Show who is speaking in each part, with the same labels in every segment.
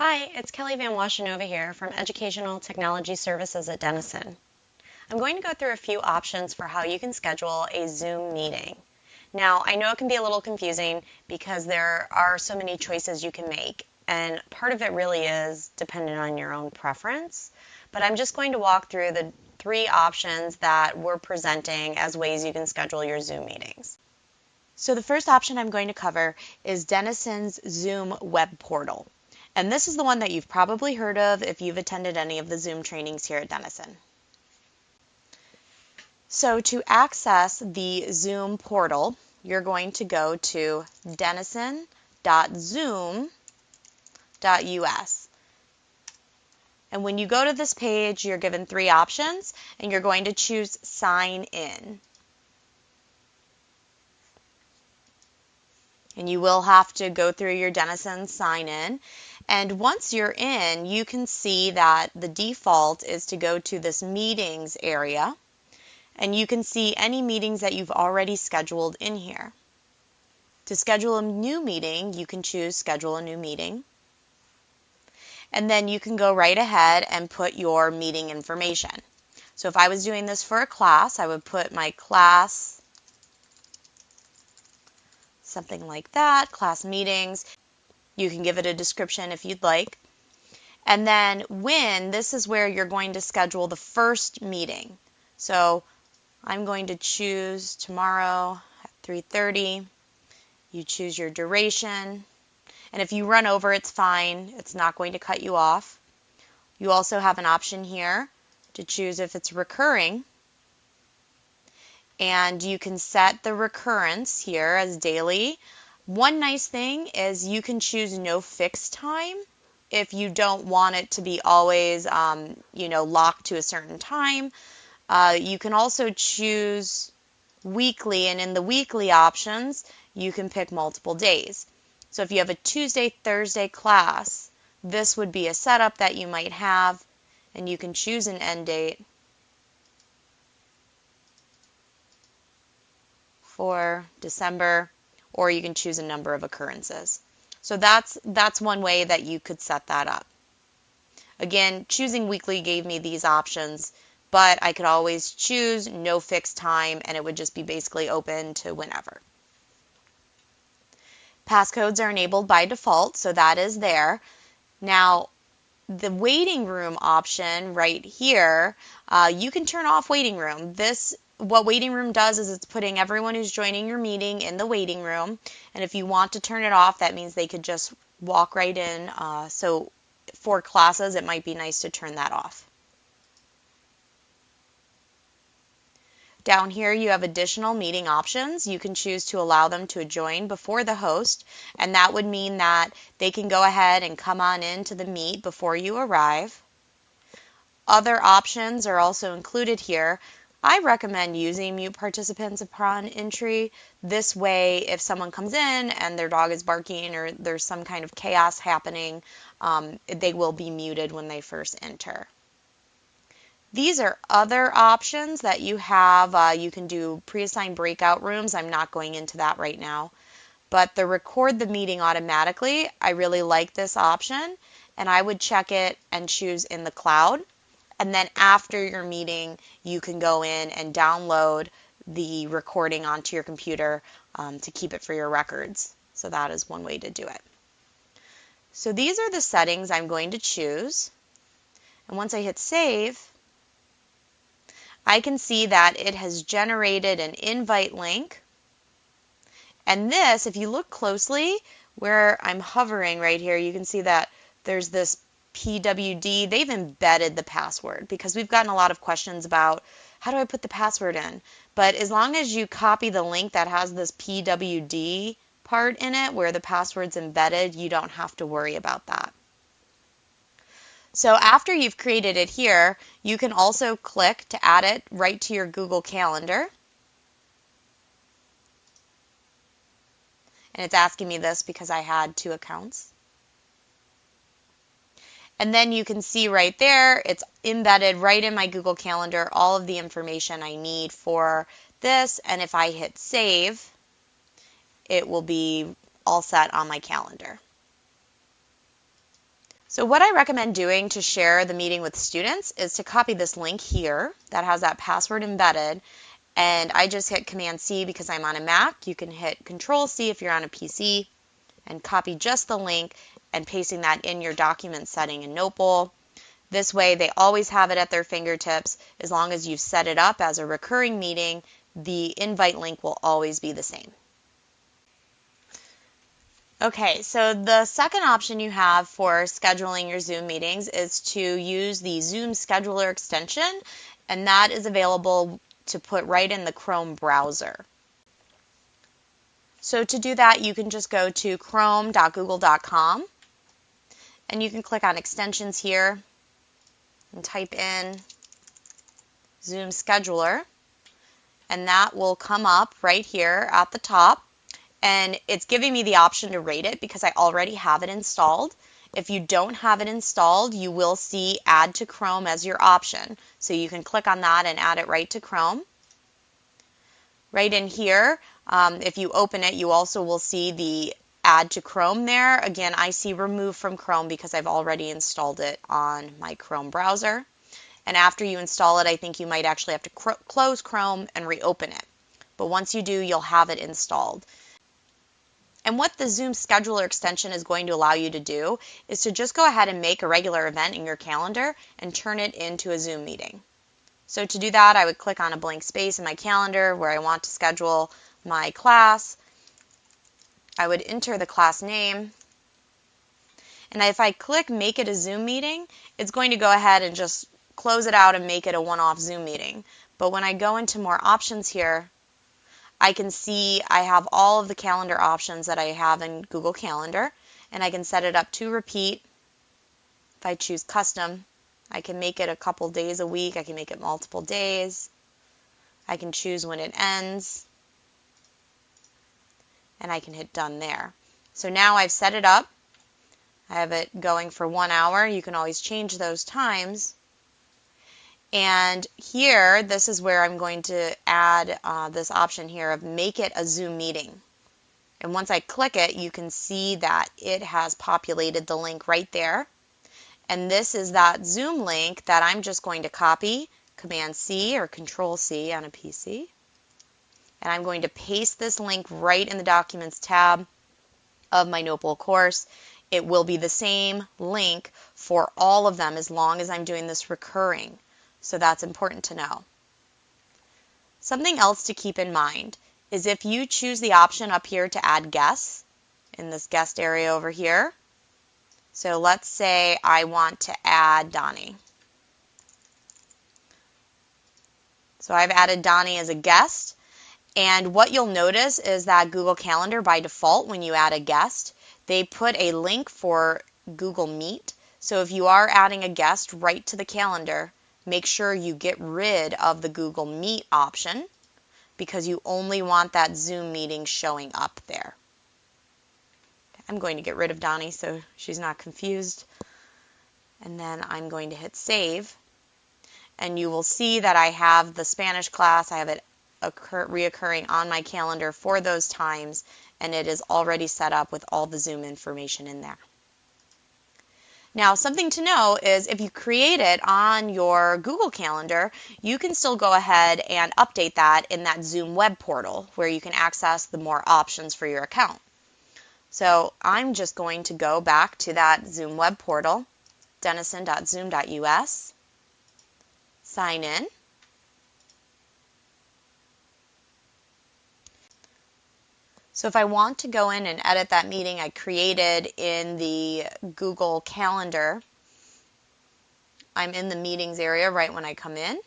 Speaker 1: Hi, it's Kelly Van Washenova here from Educational Technology Services at Denison. I'm going to go through a few options for how you can schedule a Zoom meeting. Now, I know it can be a little confusing because there are so many choices you can make, and part of it really is dependent on your own preference. But I'm just going to walk through the three options that we're presenting as ways you can schedule your Zoom meetings.
Speaker 2: So the first option I'm going to cover is Denison's Zoom web portal. And this is the one that you've probably heard of if you've attended any of the Zoom trainings here at Denison. So to access the Zoom portal, you're going to go to denison.zoom.us. And when you go to this page, you're given three options, and you're going to choose Sign In. And you will have to go through your Denison sign in. And once you're in, you can see that the default is to go to this meetings area and you can see any meetings that you've already scheduled in here. To schedule a new meeting, you can choose schedule a new meeting. And then you can go right ahead and put your meeting information. So if I was doing this for a class, I would put my class, something like that, class meetings. You can give it a description if you'd like. And then when, this is where you're going to schedule the first meeting. So I'm going to choose tomorrow at 3.30. You choose your duration. And if you run over, it's fine. It's not going to cut you off. You also have an option here to choose if it's recurring. And you can set the recurrence here as daily. One nice thing is you can choose no fixed time if you don't want it to be always, um, you know, locked to a certain time. Uh, you can also choose weekly, and in the weekly options, you can pick multiple days. So if you have a Tuesday, Thursday class, this would be a setup that you might have, and you can choose an end date for December or you can choose a number of occurrences. So that's, that's one way that you could set that up. Again, choosing weekly gave me these options, but I could always choose no fixed time and it would just be basically open to whenever. Passcodes are enabled by default, so that is there. Now, the waiting room option right here, uh, you can turn off waiting room. This what waiting room does is it's putting everyone who's joining your meeting in the waiting room. And if you want to turn it off, that means they could just walk right in. Uh, so for classes, it might be nice to turn that off. Down here, you have additional meeting options. You can choose to allow them to join before the host, and that would mean that they can go ahead and come on in to the meet before you arrive. Other options are also included here. I recommend using mute participants upon entry. This way, if someone comes in and their dog is barking or there's some kind of chaos happening, um, they will be muted when they first enter. These are other options that you have. Uh, you can do pre-assigned breakout rooms. I'm not going into that right now. But the record the meeting automatically, I really like this option. And I would check it and choose in the cloud. And then after your meeting, you can go in and download the recording onto your computer um, to keep it for your records. So that is one way to do it. So these are the settings I'm going to choose. And once I hit save, I can see that it has generated an invite link. And this, if you look closely, where I'm hovering right here, you can see that there's this PWD, they've embedded the password because we've gotten a lot of questions about how do I put the password in? But as long as you copy the link that has this PWD part in it where the password's embedded, you don't have to worry about that. So after you've created it here, you can also click to add it right to your Google Calendar. And it's asking me this because I had two accounts. And then you can see right there, it's embedded right in my Google Calendar, all of the information I need for this. And if I hit save, it will be all set on my calendar. So what I recommend doing to share the meeting with students is to copy this link here that has that password embedded and I just hit Command C because I'm on a Mac. You can hit Control C if you're on a PC and copy just the link and pasting that in your document setting in Notebowl. This way they always have it at their fingertips. As long as you've set it up as a recurring meeting, the invite link will always be the same. Okay, so the second option you have for scheduling your Zoom meetings is to use the Zoom Scheduler extension, and that is available to put right in the Chrome browser. So to do that, you can just go to chrome.google.com, and you can click on extensions here and type in Zoom Scheduler, and that will come up right here at the top and it's giving me the option to rate it because I already have it installed. If you don't have it installed, you will see Add to Chrome as your option. So you can click on that and add it right to Chrome. Right in here, um, if you open it, you also will see the Add to Chrome there. Again, I see Remove from Chrome because I've already installed it on my Chrome browser. And after you install it, I think you might actually have to close Chrome and reopen it. But once you do, you'll have it installed. And what the Zoom Scheduler extension is going to allow you to do is to just go ahead and make a regular event in your calendar and turn it into a Zoom meeting. So to do that, I would click on a blank space in my calendar where I want to schedule my class. I would enter the class name. And if I click make it a Zoom meeting, it's going to go ahead and just close it out and make it a one-off Zoom meeting. But when I go into more options here, I can see I have all of the calendar options that I have in Google Calendar and I can set it up to repeat. If I choose custom, I can make it a couple days a week. I can make it multiple days. I can choose when it ends and I can hit done there. So now I've set it up. I have it going for one hour. You can always change those times. And here, this is where I'm going to add uh, this option here of make it a Zoom meeting. And once I click it, you can see that it has populated the link right there. And this is that Zoom link that I'm just going to copy, Command C or Control C on a PC. And I'm going to paste this link right in the Documents tab of my Notebowl course. It will be the same link for all of them as long as I'm doing this recurring. So that's important to know. Something else to keep in mind is if you choose the option up here to add guests in this guest area over here. So let's say I want to add Donnie. So I've added Donnie as a guest. And what you'll notice is that Google Calendar by default, when you add a guest, they put a link for Google Meet. So if you are adding a guest right to the calendar, make sure you get rid of the Google Meet option because you only want that Zoom meeting showing up there. I'm going to get rid of Donnie so she's not confused. And then I'm going to hit save. And you will see that I have the Spanish class. I have it occur, reoccurring on my calendar for those times. And it is already set up with all the Zoom information in there. Now, something to know is if you create it on your Google Calendar, you can still go ahead and update that in that Zoom web portal where you can access the more options for your account. So I'm just going to go back to that Zoom web portal, denison.zoom.us, sign in. So if I want to go in and edit that meeting I created in the Google Calendar, I'm in the meetings area right when I come in.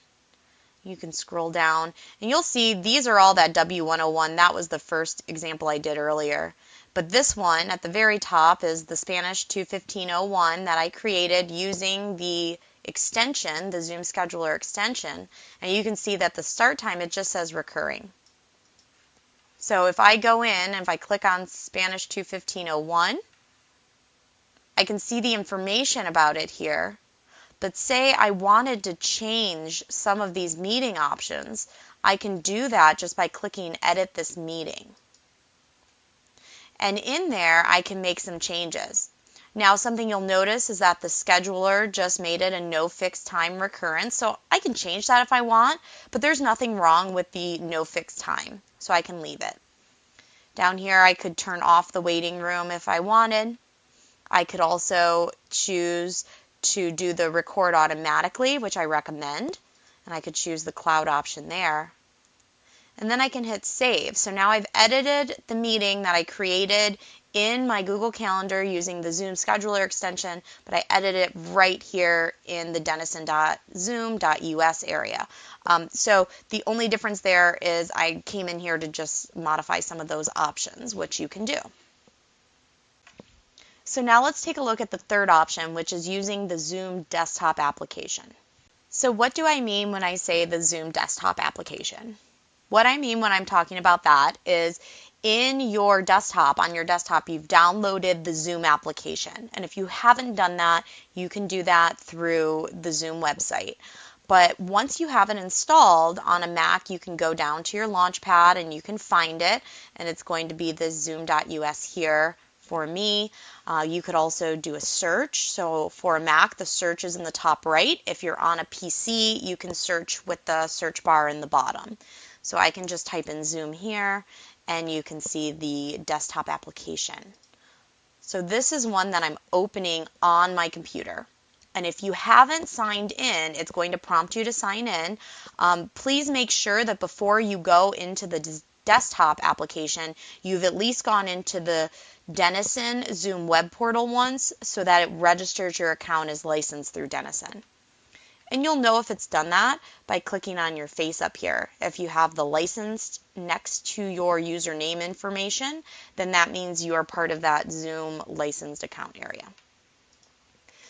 Speaker 2: You can scroll down and you'll see these are all that W101. That was the first example I did earlier. But this one at the very top is the Spanish 215.01 that I created using the extension, the Zoom Scheduler extension. And you can see that the start time, it just says recurring. So if I go in, and if I click on Spanish 215.01, I can see the information about it here. But say I wanted to change some of these meeting options, I can do that just by clicking Edit this meeting. And in there, I can make some changes. Now something you'll notice is that the scheduler just made it a no fixed time recurrence. So I can change that if I want, but there's nothing wrong with the no fixed time. So I can leave it. Down here I could turn off the waiting room if I wanted. I could also choose to do the record automatically, which I recommend. And I could choose the cloud option there. And then I can hit save. So now I've edited the meeting that I created in my Google Calendar using the Zoom scheduler extension, but I edit it right here in the denison.zoom.us area. Um, so the only difference there is I came in here to just modify some of those options, which you can do. So now let's take a look at the third option, which is using the Zoom desktop application. So what do I mean when I say the Zoom desktop application? What I mean when I'm talking about that is in your desktop, on your desktop, you've downloaded the Zoom application. And if you haven't done that, you can do that through the Zoom website. But once you have it installed on a Mac, you can go down to your Launchpad and you can find it. And it's going to be the zoom.us here for me. Uh, you could also do a search. So for a Mac, the search is in the top right. If you're on a PC, you can search with the search bar in the bottom. So I can just type in Zoom here and you can see the desktop application. So this is one that I'm opening on my computer. And if you haven't signed in, it's going to prompt you to sign in. Um, please make sure that before you go into the desktop application, you've at least gone into the Denison Zoom web portal once so that it registers your account as licensed through Denison. And you'll know if it's done that by clicking on your face up here. If you have the licensed next to your username information, then that means you are part of that Zoom licensed account area.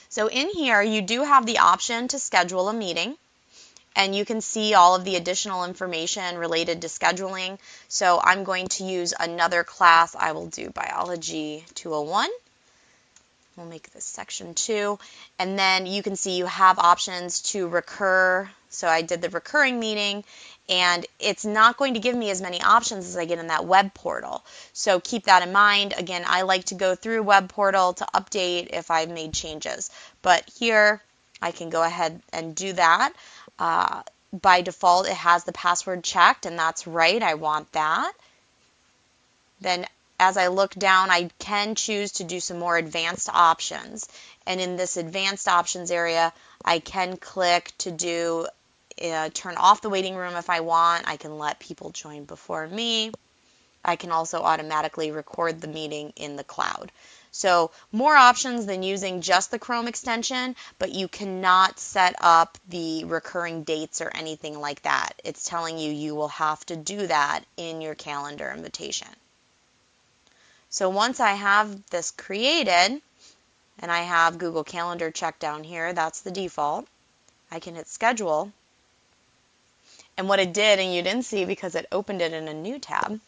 Speaker 2: So in here, you do have the option to schedule a meeting and you can see all of the additional information related to scheduling. So I'm going to use another class. I will do Biology 201 We'll make this section two. And then you can see you have options to recur. So I did the recurring meeting and it's not going to give me as many options as I get in that web portal. So keep that in mind. Again, I like to go through web portal to update if I've made changes. But here I can go ahead and do that. Uh, by default, it has the password checked and that's right. I want that. Then as I look down, I can choose to do some more advanced options. And in this advanced options area, I can click to do uh, turn off the waiting room if I want. I can let people join before me. I can also automatically record the meeting in the cloud. So more options than using just the Chrome extension, but you cannot set up the recurring dates or anything like that. It's telling you you will have to do that in your calendar invitation. So once I have this created, and I have Google Calendar checked down here, that's the default, I can hit schedule. And what it did, and you didn't see because it opened it in a new tab,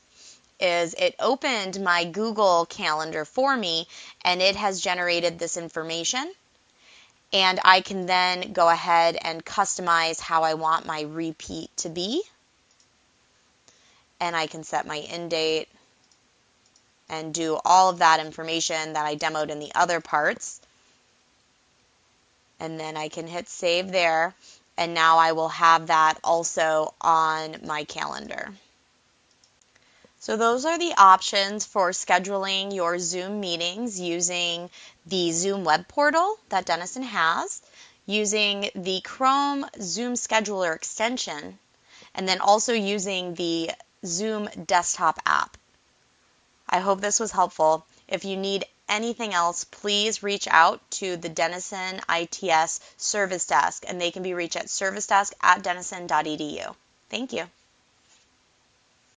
Speaker 2: is it opened my Google Calendar for me and it has generated this information. And I can then go ahead and customize how I want my repeat to be. And I can set my end date and do all of that information that I demoed in the other parts. And then I can hit save there. And now I will have that also on my calendar. So those are the options for scheduling your Zoom meetings using the Zoom web portal that Denison has, using the Chrome Zoom Scheduler extension, and then also using the Zoom desktop app. I hope this was helpful. If you need anything else, please reach out to the Denison ITS Service Desk, and they can be reached at servicedesk at denison.edu. Thank you.